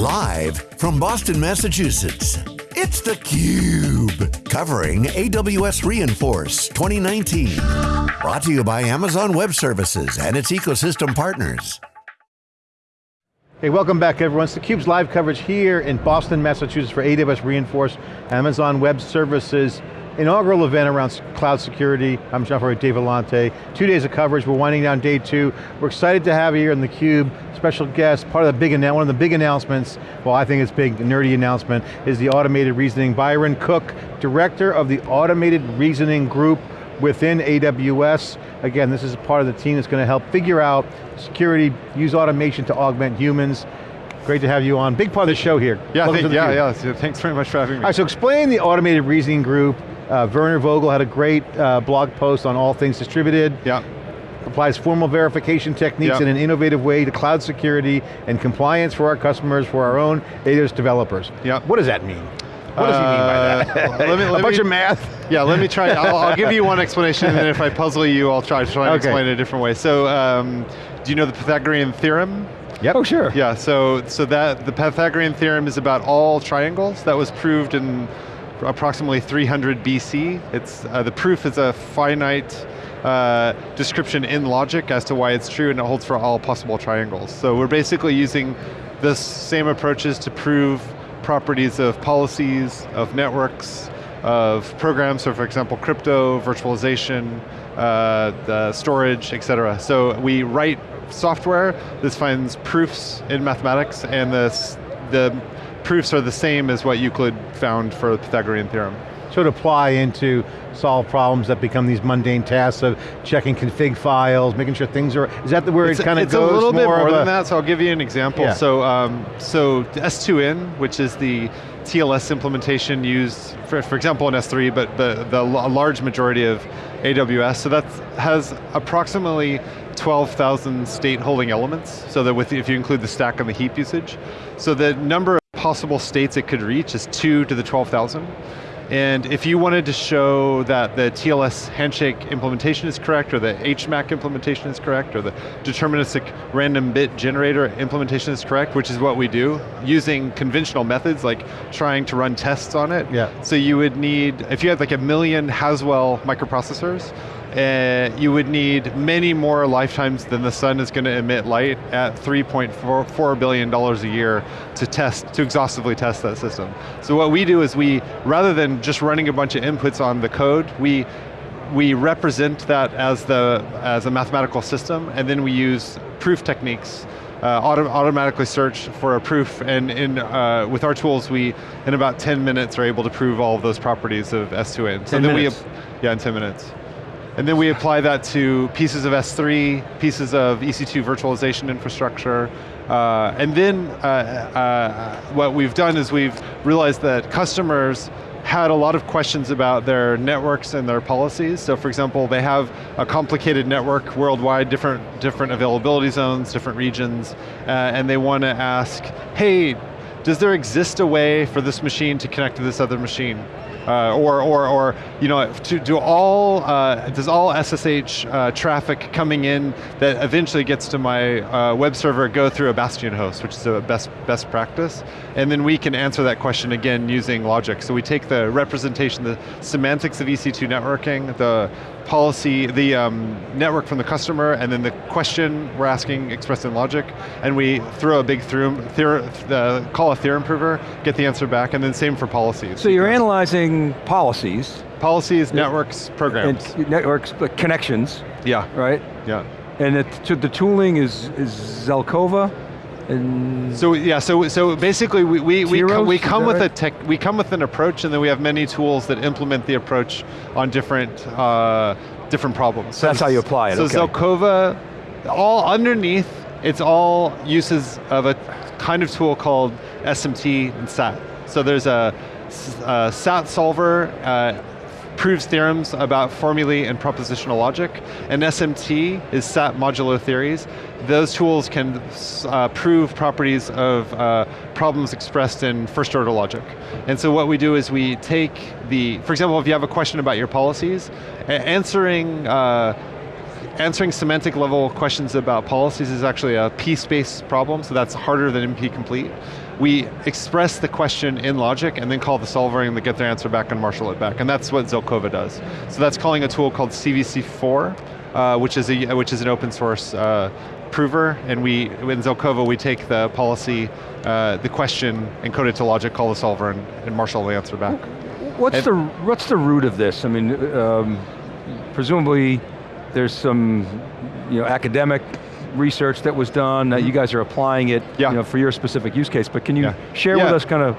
Live from Boston, Massachusetts, it's theCUBE, covering AWS Reinforce 2019. Brought to you by Amazon Web Services and its ecosystem partners. Hey, welcome back everyone. It's theCUBE's live coverage here in Boston, Massachusetts for AWS Reinforce, Amazon Web Services inaugural event around cloud security. I'm John Furrier, Dave Vellante. Two days of coverage, we're winding down day two. We're excited to have you here in theCUBE, special guest, part of the big, one of the big announcements, well I think it's big, nerdy announcement, is the automated reasoning. Byron Cook, Director of the Automated Reasoning Group within AWS. Again, this is part of the team that's going to help figure out security, use automation to augment humans. Great to have you on. Big part of the show here. Yeah, thank, yeah, yeah. Thanks very much for having me. All right, so explain the automated reasoning group, uh, Werner Vogel had a great uh, blog post on all things distributed. Yeah. Applies formal verification techniques yeah. in an innovative way to cloud security and compliance for our customers, for our own AWS developers. Yeah. What does that mean? What does he mean by that? Uh, let me, let a bunch me, of math? Yeah, let me try, I'll, I'll, give you one explanation and then if I puzzle you, I'll try to try and okay. explain it a different way. So, um, do you know the Pythagorean theorem? Yep. Oh, sure. Yeah, so, so that, the Pythagorean theorem is about all triangles. That was proved in approximately 300 BC. It's, uh, the proof is a finite uh, description in logic as to why it's true and it holds for all possible triangles. So we're basically using the same approaches to prove properties of policies, of networks, of programs, so for example, crypto, virtualization, uh, the storage, et cetera. So we write software, this finds proofs in mathematics, and this, the proofs are the same as what Euclid found for the Pythagorean theorem. So to apply into solve problems that become these mundane tasks of checking config files, making sure things are, is that the where it's, it kind of goes? It's a little bit more than a, that, so I'll give you an example. Yeah. So, um, so S2N, which is the TLS implementation used, for, for example in S3, but the, the large majority of AWS, so that has approximately 12,000 state holding elements, so that with, if you include the stack and the heap usage. So the number possible states it could reach is two to the 12,000. And if you wanted to show that the TLS handshake implementation is correct, or the HMAC implementation is correct, or the deterministic random bit generator implementation is correct, which is what we do, using conventional methods like trying to run tests on it. Yeah. So you would need, if you had like a million Haswell microprocessors, uh, you would need many more lifetimes than the sun is going to emit light at $3.4 billion a year to test, to exhaustively test that system. So what we do is we, rather than just running a bunch of inputs on the code, we we represent that as the as a mathematical system, and then we use proof techniques uh, auto automatically search for a proof, and in, uh, with our tools, we, in about 10 minutes, are able to prove all of those properties of S2N. So then minutes. we, yeah, in 10 minutes. And then we apply that to pieces of S3, pieces of EC2 virtualization infrastructure, uh, and then uh, uh, what we've done is we've realized that customers had a lot of questions about their networks and their policies. So for example, they have a complicated network worldwide, different, different availability zones, different regions, uh, and they want to ask, hey, does there exist a way for this machine to connect to this other machine? Uh, or, or, or, you know, to, do all, uh, does all SSH uh, traffic coming in that eventually gets to my uh, web server go through a Bastion host, which is a best, best practice? And then we can answer that question again using logic. So we take the representation, the semantics of EC2 networking, the policy, the um, network from the customer, and then the question we're asking expressed in logic, and we throw a big theorem, theorem uh, call a theorem prover, get the answer back, and then same for policies. So you're analyzing policies. Policies, networks, programs. Networks, connections. Yeah. Right? Yeah. And it, the tooling is, is Zelkova? And so yeah, so so basically we we, we, come, we come with right? a tech we come with an approach, and then we have many tools that implement the approach on different uh, different problems. So that's how you apply it. So okay. Zelkova, all underneath, it's all uses of a kind of tool called SMT and SAT. So there's a, a SAT solver. Uh, proves theorems about formulae and propositional logic, and SMT is SAT modulo theories. Those tools can uh, prove properties of uh, problems expressed in first order logic. And so what we do is we take the, for example, if you have a question about your policies, answering uh, answering semantic level questions about policies is actually a P-space problem, so that's harder than NP-complete. We express the question in logic and then call the solver and get their answer back and marshal it back. And that's what Zelkova does. So that's calling a tool called CVC4, uh, which, is a, which is an open source uh, prover, and we, in Zelkova, we take the policy, uh, the question, encode it to logic, call the solver, and, and marshal the answer back. What's and the what's the root of this? I mean, um, presumably there's some you know, academic research that was done, -hmm. you guys are applying it yeah. you know, for your specific use case, but can you yeah. share yeah. with us kind of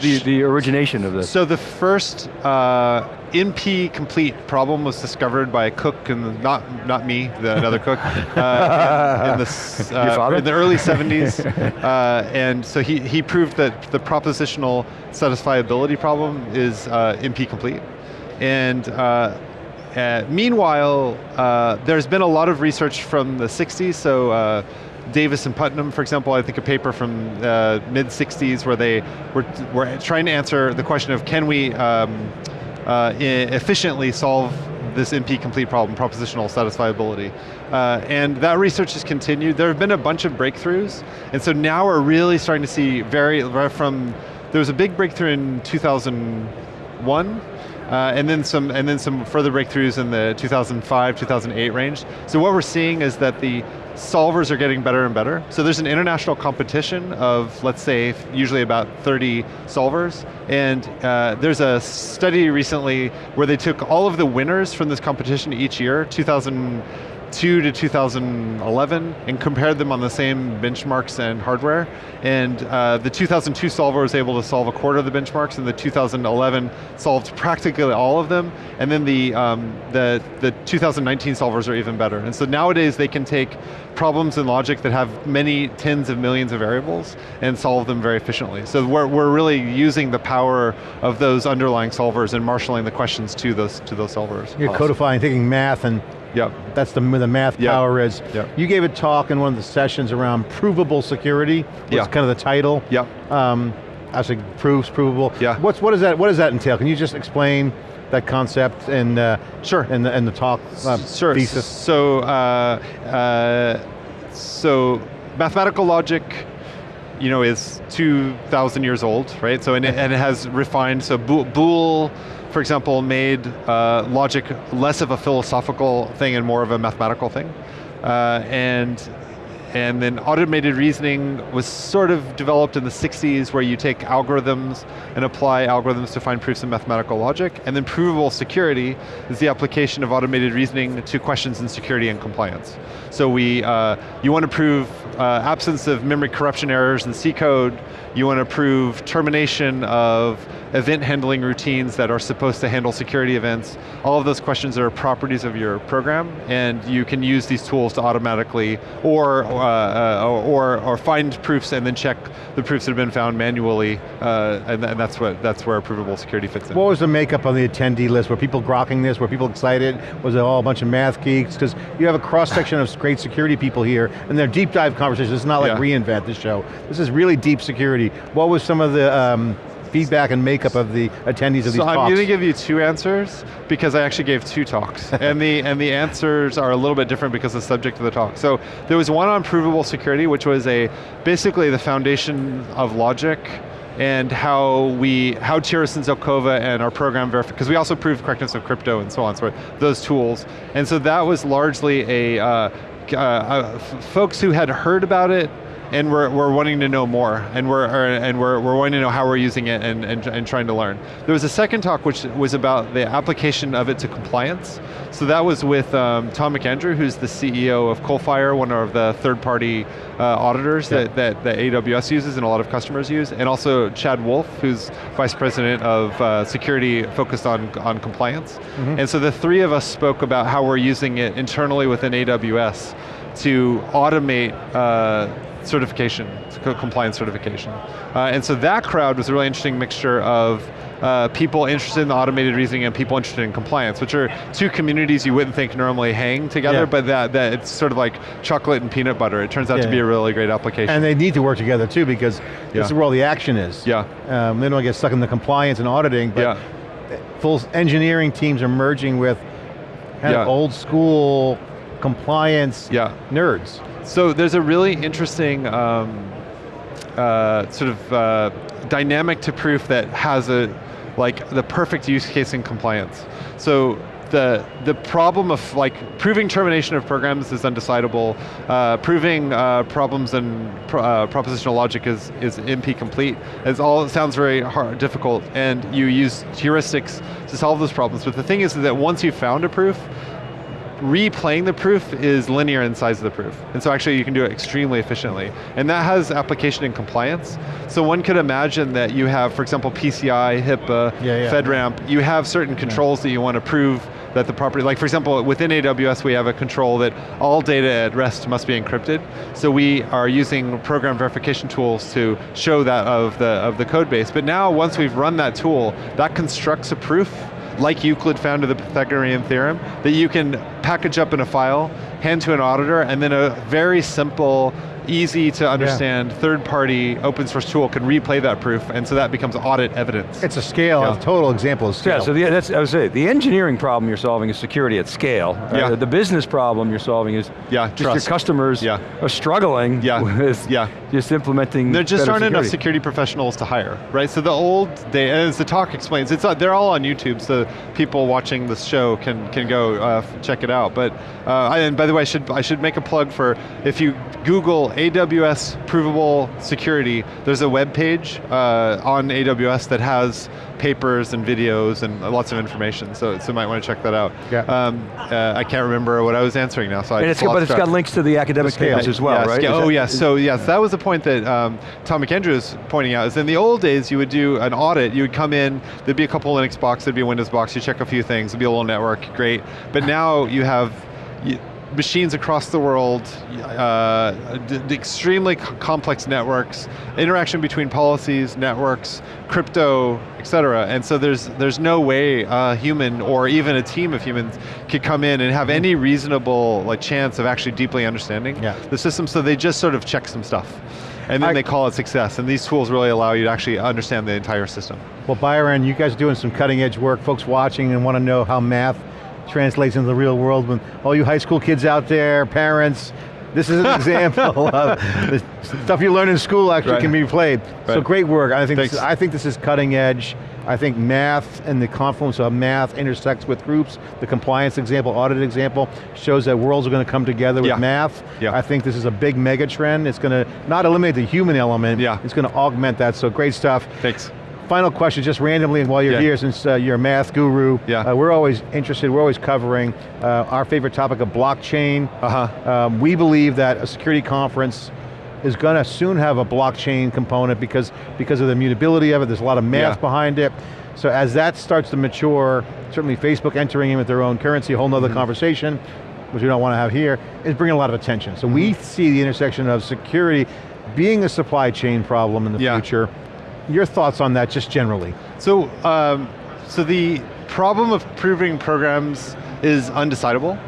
the, the origination of this? So the first uh, NP complete problem was discovered by a cook, and not not me, the, another cook, uh, in, the, uh, in, the, early 70s. Uh, and so he, he proved that the propositional satisfiability problem is uh, NP complete. And uh, uh, meanwhile, there's been a lot of research from the 60s, so Davis and Putnam, for example, I think a paper from uh, mid 60s where they were, were trying to answer the question of can we um, uh, efficiently solve this NP complete problem, propositional satisfiability. Uh, and that research has continued. There have been a bunch of breakthroughs, and so now we're really starting to see very, from, there was a big breakthrough in 2001, uh, and then some and then some further breakthroughs in the 2005, 2008 range. So what we're seeing is that the solvers are getting better and better. So there's an international competition of, let's say, usually about 30 solvers, and uh, there's a study recently where they took all of the winners from this competition each year, 2000, 2002 to 2011 and compared them on the same benchmarks and hardware. And uh, the 2002 solver was able to solve a quarter of the benchmarks and the 2011 solved practically all of them. And then the, um, the, the 2019 solvers are even better. And so nowadays they can take problems in logic that have many tens of millions of variables and solve them very efficiently. So we're, we're really using the power of those underlying solvers and marshalling the questions to those, to those solvers. You're awesome. codifying, taking math and Yep. That's the, the math yep. power is. Yep. You gave a talk in one of the sessions around provable security, What's yep. kind of the title. Yep. Um, I say proofs, provable. Yeah. What's, what, does that, what does that entail? Can you just explain that concept and uh, sure and the, and the talk uh, sure. thesis? So, uh, uh, so mathematical logic, you know, is 2,000 years old, right? So, and it, and it has refined, so Boole for example, made uh, logic less of a philosophical thing and more of a mathematical thing. Uh, and and then automated reasoning was sort of developed in the 60s where you take algorithms and apply algorithms to find proofs in mathematical logic. And then provable security is the application of automated reasoning to questions in security and compliance. So we, uh, you want to prove uh, absence of memory corruption errors in C code, you want to prove termination of event handling routines that are supposed to handle security events. All of those questions are properties of your program, and you can use these tools to automatically, or, uh, uh, or, or find proofs and then check the proofs that have been found manually, uh, and, and, that's, what, that's where provable security fits in. What was the makeup on the attendee list? Were people grokking this? Were people excited? Was it all a bunch of math geeks? Because you have a cross section of great security people here, and they're deep dive conversations. It's not like yeah. reInvent this show. This is really deep security. What was some of the um, feedback and makeup of the attendees of so these talks? I'm going to give you two answers because I actually gave two talks. and, the, and the answers are a little bit different because of the subject of the talk. So there was one on provable security, which was a basically the foundation of logic and how we, how Tiros and Zelkova and our program verify, because we also proved correctness of crypto and so on, so those tools. And so that was largely a, uh, uh, uh, folks who had heard about it, and we're, we're wanting to know more, and we're and we're, we're wanting to know how we're using it and, and, and trying to learn. There was a second talk which was about the application of it to compliance. So that was with um, Tom McAndrew, who's the CEO of Coalfire, one of the third-party uh, auditors yeah. that, that, that AWS uses and a lot of customers use, and also Chad Woolf, who's vice president of uh, security focused on, on compliance. Mm -hmm. And so the three of us spoke about how we're using it internally within AWS to automate uh, certification, compliance certification. Uh, and so that crowd was a really interesting mixture of uh, people interested in the automated reasoning and people interested in compliance, which are two communities you wouldn't think normally hang together, yeah. but that, that it's sort of like chocolate and peanut butter. It turns out yeah. to be a really great application. And they need to work together too because yeah. this is where all the action is. Yeah. Um, they don't get stuck in the compliance and auditing, but full engineering teams are merging with kind of old school compliance yeah. nerds. So there's a really interesting um, uh, sort of uh, dynamic to proof that has a like the perfect use case in compliance. So the the problem of like proving termination of programs is undecidable. Uh, proving uh, problems in uh, propositional logic is is NP complete. It's all it sounds very hard, difficult, and you use heuristics to solve those problems. But the thing is that once you've found a proof, replaying the proof is linear in size of the proof. And so actually you can do it extremely efficiently. And that has application in compliance. So one could imagine that you have, for example, PCI, HIPAA, Yeah, yeah. FedRAMP, you have certain controls that you want to prove that the property, like for example, within AWS we have a control that all data at rest must be encrypted. So we are using program verification tools to show that of the, of the code base. But now once we've run that tool, that constructs a proof like Euclid found the Pythagorean theorem, that you can package up in a file, hand to an auditor, and then a very simple, easy to understand third-party open source tool can replay that proof, and so that becomes audit evidence. It's a scale, Yeah. a total example of scale. Yeah, so the, that's, I would say, the engineering problem you're solving is security at scale. Uh, Yeah. the business problem you're solving is Yeah, just trust. your customers Yeah. are struggling Yeah, with yeah. just implementing There just aren't enough security. security professionals to hire, right? So the old day, as the talk explains, it's uh, they're all on YouTube, so people watching this show can can go uh, check it out. But uh, I, and by the way, I should I should make a plug for if you Google AWS provable security, there's a web page uh, on AWS that has papers and videos and lots of information. So so you might want to check that out. Yeah. Um, uh, I can't remember what I was answering now, so I And it's, lost but it's got links to the academic papers as well, Yeah, right? oh that- yes, so yes, that was the point that um, Tom McAndrew was pointing out, is in the old days you would do an audit, you would come in, there'd be a couple Linux box, there'd be a Windows box, you check a few things, there'd be a little network, great. But now you have y- machines across the world, uh, extremely complex networks, interaction between policies, networks, crypto, et cetera. And so there's, there's no way a human or even a team of humans could come in and have any reasonable like chance of actually deeply understanding Yeah. the system, so they just sort of check some stuff. And then I- they call it success, and these tools really allow you to actually understand the entire system. Well, Byron, you guys are doing some cutting edge work. Folks watching and want to know how math translates into the real world. When all you high school kids out there, parents, this is an example of the stuff you learn in school actually Right. can be played. So great work. I think, this. I think this is cutting edge. I think math and the confluence of math intersects with groups. The compliance example, audit example, shows that worlds are going to come together with Yeah. math. Yeah. I think this is a big mega trend. It's going to not eliminate the human element, Yeah. it's going to augment that, so great stuff. Thanks. Final question, just randomly, and while you're Yeah. here, since uh, you're a math guru, Yeah. uh, we're always interested, we're always covering uh, our favorite topic of blockchain. Uh-huh. Um, we believe that a security conference is going to soon have a blockchain component because, because of the mutability of it, there's a lot of math Yeah. behind it. So as that starts to mature, certainly Facebook entering in with their own currency, a whole nother conversation, which we don't want to have here, is bringing a lot of attention. So we Mm-hmm. see the intersection of security being a supply chain problem in the Yeah. future. Your thoughts on that, just generally? So, um, so the problem of proving programs is undecidable.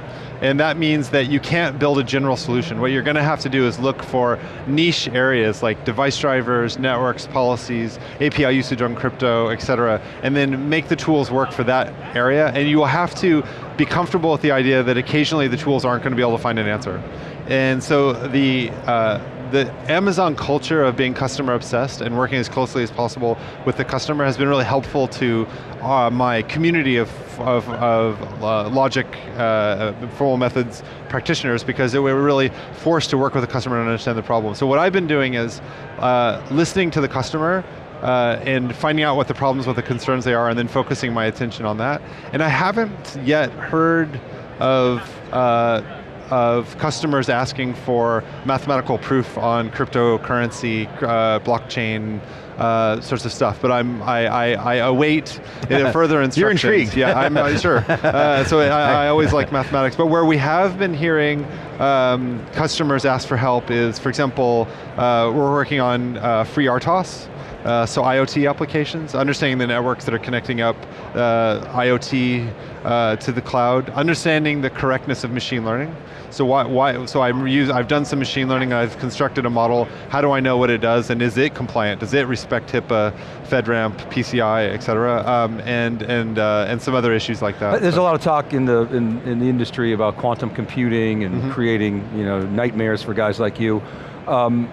And that means that you can't build a general solution. What you're going to have to do is look for niche areas like device drivers, networks, policies, API usage on crypto, et cetera, and then make the tools work for that area. And you will have to be comfortable with the idea that occasionally the tools aren't going to be able to find an answer. And so the, uh, the Amazon culture of being customer obsessed and working as closely as possible with the customer has been really helpful to uh, my community of, of, of uh, logic, uh, formal methods practitioners because they were really forced to work with the customer and understand the problem. So what I've been doing is uh, listening to the customer uh, and finding out what the problems, what the concerns they are, and then focusing my attention on that. And I haven't yet heard of uh, of customers asking for mathematical proof on cryptocurrency, uh, blockchain, uh, sorts of stuff. But I'm I, I, I await further instructions. You're intrigued. Yeah, I'm uh, sure. Uh, so I, I always like mathematics. But where we have been hearing um, customers ask for help is, for example, uh, we're working on uh, FreeRTOS. Uh, so IoT applications, understanding the networks that are connecting up uh, IoT uh, to the cloud, understanding the correctness of machine learning. So why, why so I'm use, I've done some machine learning, I've constructed a model, how do I know what it does and is it compliant? Does it respect HIPAA, FedRAMP, PCI, et cetera, um, and, and, uh, and some other issues like that. There's So- a lot of talk in the, in, in the industry about quantum computing and Mm-hmm. creating you know, nightmares for guys like you. Um,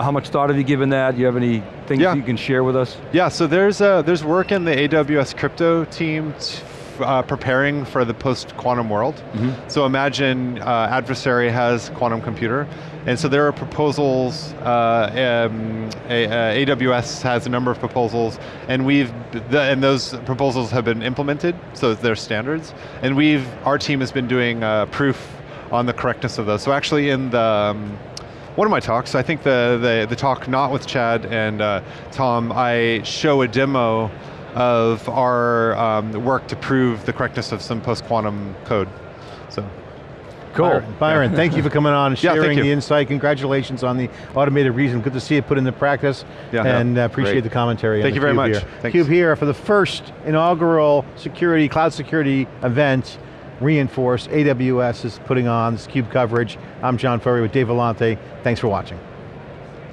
how much thought have you given that? Do you have any things Yeah. you can share with us? Yeah, so there's uh, there's work in the AWS crypto team uh, preparing for the post-quantum world. So imagine uh, adversary has quantum computer, and so there are proposals. Uh, um, a, uh, AWS has a number of proposals, and we've the, and those proposals have been implemented. So they're standards, and we've our team has been doing uh, proof on the correctness of those. So actually, in the um, one of my talks, I think the, the, the talk not with Chad and uh, Tom, I show a demo of our um, work to prove the correctness of some post-quantum code. So, Cool. Byron, Byron, thank you for coming on and Yeah, thank sharing you. the insight. Congratulations on the automated reason. Good to see it put into practice. Yeah. and uh, appreciate Great. the commentary. on Thank the you very Cube much. Here. Thanks. Cube here for the first inaugural security, cloud security event reinforced. AWS is putting on this CUBE coverage. I'm John Furrier with Dave Vellante. Thanks for watching.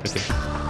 thank.